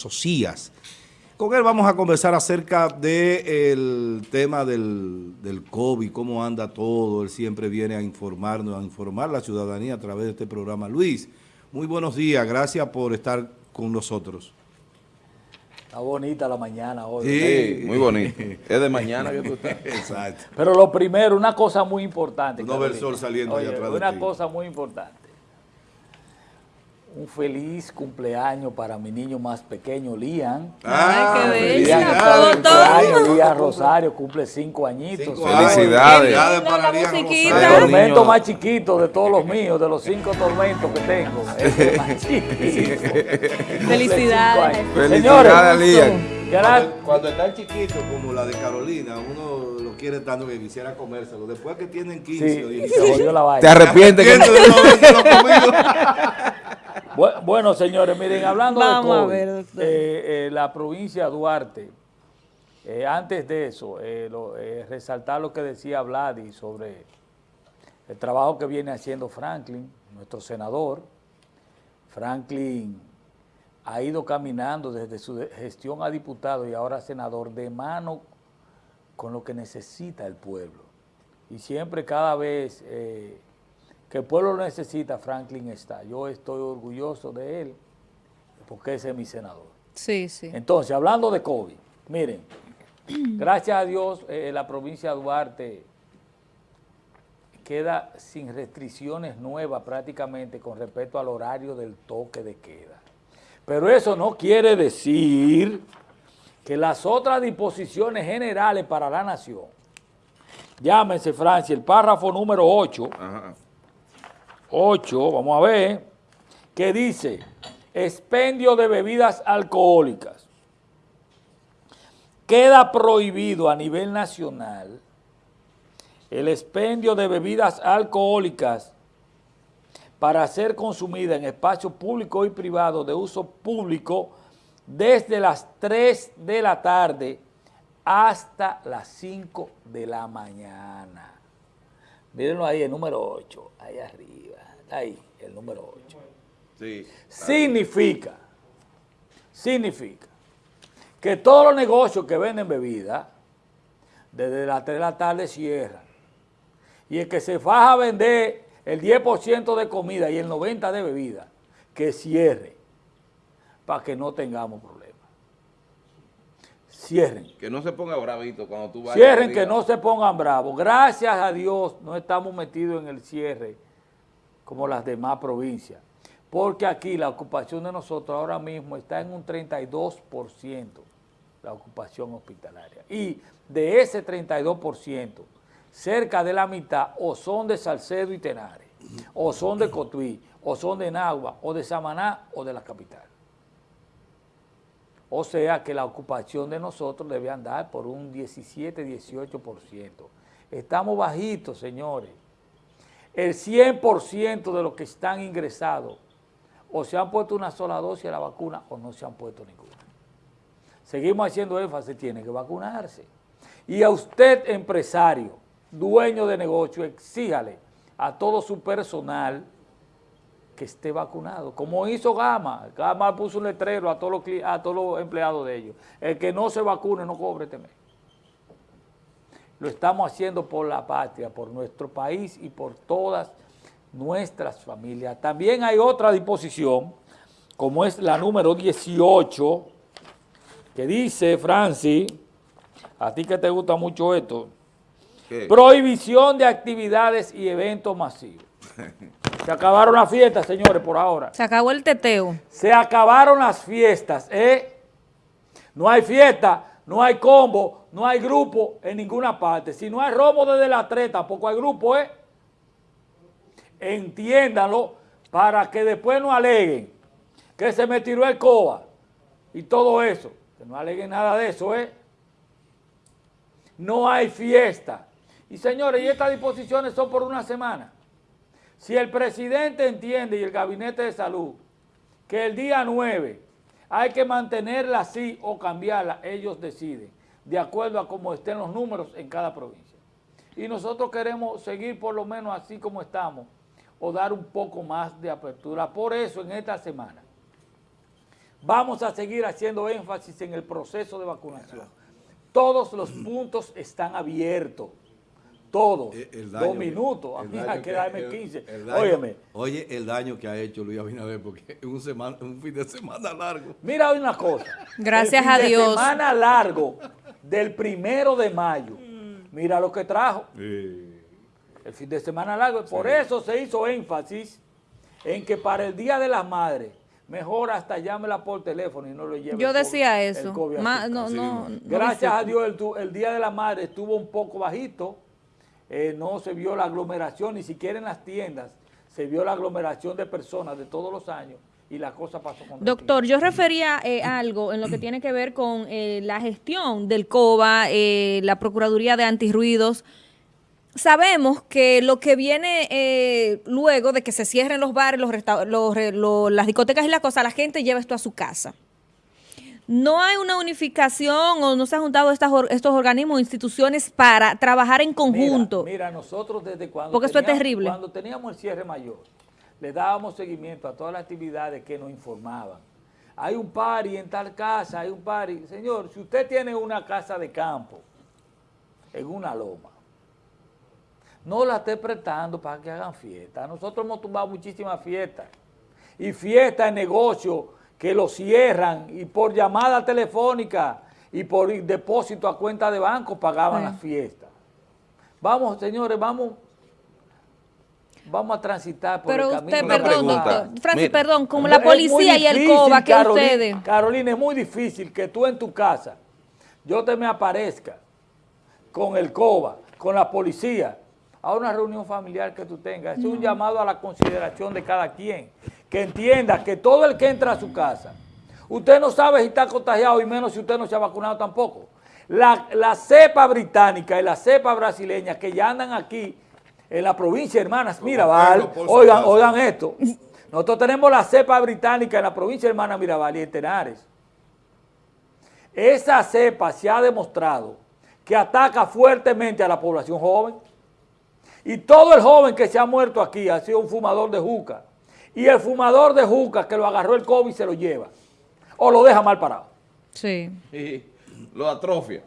Socias. Con él vamos a conversar acerca del tema del, del, COVID, cómo anda todo. Él siempre viene a informarnos, a informar a la ciudadanía a través de este programa. Luis, muy buenos días. Gracias por estar con nosotros. Está bonita la mañana hoy. Sí, muy bonita. Es de mañana que tú estás. Exacto. Pero lo primero, una cosa muy importante. No ver el sol saliendo Oye, atrás de Una ti. cosa muy importante. Un feliz cumpleaños para mi niño más pequeño, Lian. Ah, Ay, qué bella. felicidades, Todo. Lian Rosario cumple cinco añitos. Cinco. Felicidades. Felicidades La para Lian. Rosario. El tormento más chiquito de todos los míos, de los cinco tormentos que tengo. Es el más chiquito. Felicidades. Felicidades, Señores, Lian. Cuando, cuando están chiquitos, como la de Carolina, uno lo quiere tanto que quisiera comérselo. Después que tienen 15 o Sí, 16, se jodió la vaina. Te arrepientes que no habérselo comido. Bu- Bueno, señores, miren, hablando Vamos de COVID, ver, eh, eh, la provincia de Duarte, eh, antes de eso, lo- resaltar lo que decía Vladi sobre el trabajo que viene haciendo Franklin, nuestro senador. Franklin ha ido caminando desde su gestión a diputado y ahora senador de mano con lo que necesita el pueblo. Y siempre, cada vez eh, que el pueblo lo necesita, Franklin está. Yo estoy orgulloso de él porque ese es mi senador. Sí, sí. Entonces, hablando de COVID, miren, gracias a Dios eh, la provincia de Duarte queda sin restricciones nuevas prácticamente con respecto al horario del toque de queda. Pero eso no quiere decir que las otras disposiciones generales para la nación, llámense Francia, el párrafo número 8, Ajá. 8, vamos a ver, que dice, expendio de bebidas alcohólicas. Queda prohibido a nivel nacional el expendio de bebidas alcohólicas para ser consumida en espacios públicos y privados de uso público desde las 3 de la tarde hasta las 5 de la mañana. Mírenlo ahí, el número 8, ahí arriba, ahí, el número 8. Sí. Significa, significa que todos los negocios que venden bebida, desde las 3 de la tarde cierran. Y el que se faja a vender el 10% de comida y el 90% de bebida, que cierre, para que no tengamos problemas. Cierren. Que no se ponga bravito cuando tú vayas. Cierren, que no se pongan bravos. Gracias a Dios no estamos metidos en el cierre como las demás provincias. Porque aquí la ocupación de nosotros ahora mismo está en un 32%, la ocupación hospitalaria. Y de ese 32%, cerca de la mitad o son de Salcedo y Tenares, o son de Cotuí, o son de Nagua, o de Samaná, o de la capital. O sea que la ocupación de nosotros debe andar por un 17-18%. Estamos bajitos, señores. El 100% de los que están ingresados o se han puesto una sola dosis de la vacuna o no se han puesto ninguna. Seguimos haciendo énfasis, tiene que vacunarse. Y a usted, empresario, dueño de negocio, exíjale a todo su personal que esté vacunado, como hizo Gama. Gama puso un letrero a todos los, empleados de ellos. El que no se vacune no cobre este mes. Lo estamos haciendo por la patria, por nuestro país y por todas nuestras familias. También hay otra disposición, como es la número 18, que dice, Francis, a ti que te gusta mucho esto, ¿qué? prohibición de actividades y eventos masivos. Se acabaron las fiestas, señores, por ahora. Se acabó el teteo. Se acabaron las fiestas, ¿eh? No hay fiesta, no hay combo, no hay grupo en ninguna parte. Si no hay robo desde las 3, tampoco hay grupo, ¿eh? Entiéndanlo para que después no aleguen que se me tiró el coba y todo eso. Que no aleguen nada de eso, ¿eh? No hay fiesta. Y señores, y estas disposiciones son por una semana. Si el presidente entiende y el gabinete de salud que el día 9 hay que mantenerla así o cambiarla, ellos deciden, de acuerdo a cómo estén los números en cada provincia. Y nosotros queremos seguir por lo menos así como estamos, o dar un poco más de apertura. Por eso en esta semana Vamos a seguir haciendo énfasis en el proceso de vacunación. Todos los puntos están abiertos. Todos. Eh, el Dos minutos. A mí hay que darme el- 15. el daño- Óyeme, Oye, el daño que ha hecho Luis Abinader, porque es un, semana, un fin de semana largo. mira hoy una cosa. Gracias El fin a de Dios. semana largo del primero de mayo. Mira lo que trajo. El fin de semana largo. Por eso se hizo énfasis en que para el Día de las Madres, mejor hasta llámela por teléfono y no lo lleve. Yo decía COVID- eso. Ma- no, no, Gracias a. Dios el, el Día de la Madre estuvo un poco bajito, eh, no se vio la aglomeración, ni siquiera en las tiendas se vio la aglomeración de personas de todos los años y la cosa pasó con Doctor, yo refería eh, algo en lo que tiene que ver con eh, la gestión del COBA, eh, la Procuraduría de Antirruidos. Sabemos que lo que viene eh, luego de que se cierren los bares, los los re- lo- las discotecas y la cosa, la gente lleva esto a su casa. No hay una unificación o no se han juntado estas estos organismos o instituciones para trabajar en conjunto. Mira, mira, nosotros desde cuando Porque esto es teníamos- terrible. cuando teníamos el cierre mayor, le dábamos seguimiento a todas las actividades que nos informaban. Hay un party en tal casa, hay un party. Señor, si usted tiene una casa de campo en una loma, no la esté prestando para que hagan fiesta. Nosotros hemos tumbado muchísimas fiestas. Y fiestas en negocio que lo cierran y por llamada telefónica y por depósito a cuenta de banco pagaban Sí. las fiestas. Vamos, señores, vamos, vamos a transitar por Pero el usted, camino. Una perdón, pregunta. doctor, Francis, Mira. perdón, como la policía y el COBA que Carolina- ustedes... Carolina, es muy difícil que tú en tu casa, yo te me aparezca con el COBA, con la policía, a una reunión familiar que tú tengas. Es un llamado a la consideración de cada quien. Que entienda que todo el que entra a su casa, usted no sabe si está contagiado y menos si usted no se ha vacunado tampoco. La, la cepa británica y la cepa brasileña que ya andan aquí en la provincia, hermanas, Mirabal, oigan, oigan esto. Nosotros tenemos la cepa británica en la provincia de hermana Mirabal y en Tenares. Esa cepa se ha demostrado que ataca fuertemente a la población joven. Y todo el joven que se ha muerto aquí ha sido un fumador de juca. Y el fumador de juca que lo agarró el COVID se lo lleva. O lo deja mal parado. Sí. Y lo atrofia.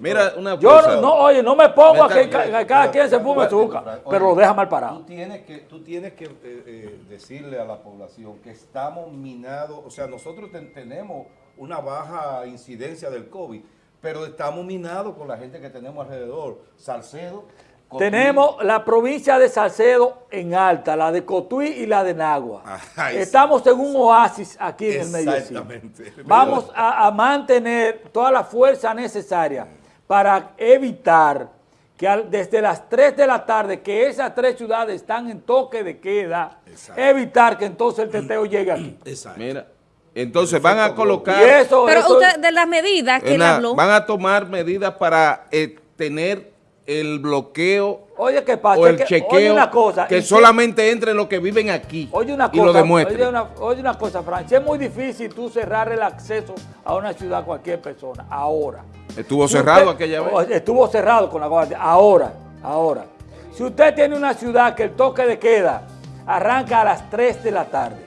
Mira, una Yo cosa. no, no, oye, no me pongo a que, cada quien se fume su juca, pero lo deja mal parado. Tú tienes que, tú tienes que eh, eh, decirle a la población que estamos minados, o sea, nosotros ten- tenemos una baja incidencia del COVID, pero estamos minados con la gente que tenemos alrededor. Salcedo. Cotuí. Tenemos la provincia de Salcedo en alta, la de Cotuí y la de Nagua. Ajá, sí. Estamos en un oasis aquí en el medio. Exactamente. Vamos a, a mantener toda la fuerza necesaria para evitar que al- desde las 3 de la tarde, que esas tres ciudades están en toque de queda, Exacto. evitar que entonces el teteo llegue aquí. Exacto. Mira, entonces van a Y colocar, eso, Pero eso- usted, de las medidas que él habló, van a tomar medidas para eh, tener el bloqueo oye, ¿qué pasa? o el Que- oye chequeo una cosa, que solamente entren los que viven aquí Oye una y lo cosa, demuestren. oye una, oye una cosa, Francia, es muy difícil tú cerrar el acceso a una ciudad a cualquier persona, ahora. Estuvo Si cerrado usted- aquella vez. Estuvo cerrado con la guardia, ahora, ahora. Si usted tiene una ciudad que el toque de queda arranca a las 3 de la tarde,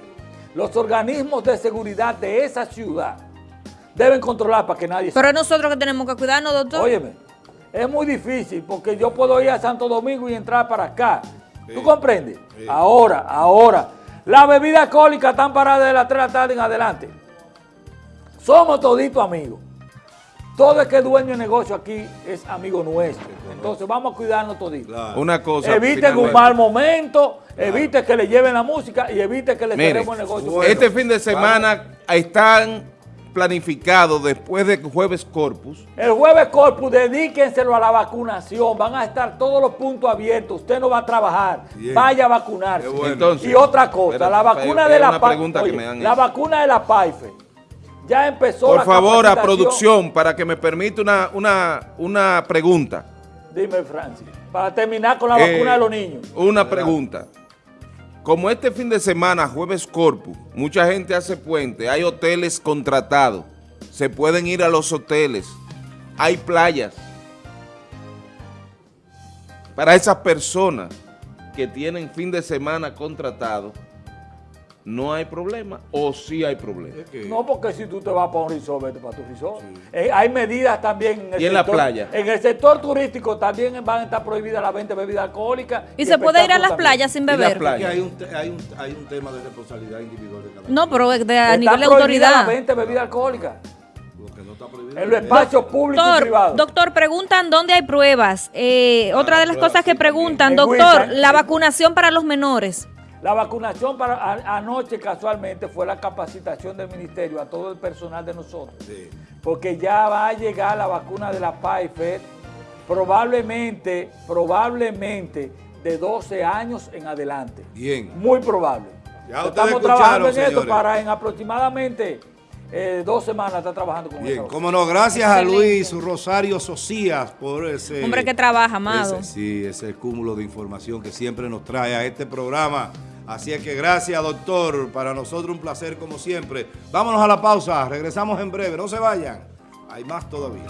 los organismos de seguridad de esa ciudad deben controlar para que nadie se... pero es nosotros que tenemos que cuidarnos, doctor. Óyeme, es muy difícil porque yo puedo ir a Santo Domingo y entrar para acá. ¿Tú comprendes? Ahora, ahora. Las bebidas alcohólicas están paradas de las 3 de la tarde en adelante. Somos toditos amigos. Todo el que es dueño de negocio aquí es amigo nuestro. Entonces vamos a cuidarnos toditos. Claro. Una cosa. Eviten un mal momento, evite que le lleven la música y evite que le Mire, cerremos el negocio. bueno. este fin de semana están planificados después de jueves corpus. El jueves Corpus, dedíquenselo a la vacunación. Van a estar todos los puntos abiertos. Usted no va a trabajar. Bien. Vaya a vacunarse. Qué bueno. Entonces, y otra cosa, la vacuna de la han La hecho. vacuna de la Pfizer ya empezó Por la favor, a producción, para que me permita una, una, una pregunta. Dime, Francis. Para terminar con la Eh, vacuna de los niños. Una pregunta. Como este fin de semana, jueves corpus, mucha gente hace puente, hay hoteles contratados, se pueden ir a los hoteles, hay playas. Para esas personas que tienen fin de semana contratado, no hay problema o sí hay problema. No, porque si tú te vas para un resort, vete para tu resort. Eh, hay medidas también en el ¿Y en la sector- playa? En el sector turístico también van a estar prohibidas las 20 bebidas alcohólicas. Y se puede ir a las playas sin ¿Y la beber. playa? hay un, hay, un, hay un tema de responsabilidad individual de cada No, pero de, a nivel de autoridad. las 20 bebidas alcohólicas no en los espacios públicos y Doctor, privados. doctor, preguntan dónde hay pruebas. Eh, otra de las pruebas cosas que preguntan, doctor, Wilson. la vacunación para los menores. La vacunación para a- anoche casualmente fue la capacitación del ministerio a todo el personal de nosotros. Sí. Porque ya va a llegar la vacuna de la Pfizer probablemente, probablemente de 12 años en adelante. Bien. Muy probable. Ya Estamos trabajando en esto para en aproximadamente eh, dos semanas estar trabajando con Bien, cómo no, gracias a. Luis Rosario Socias por ese... Hombre que trabaja, amado. ese- sí, ese cúmulo de información que siempre nos trae a este programa. Así es que gracias, doctor. Para nosotros un placer como siempre. Vámonos a la pausa. Regresamos en breve. No se vayan. Hay más todavía.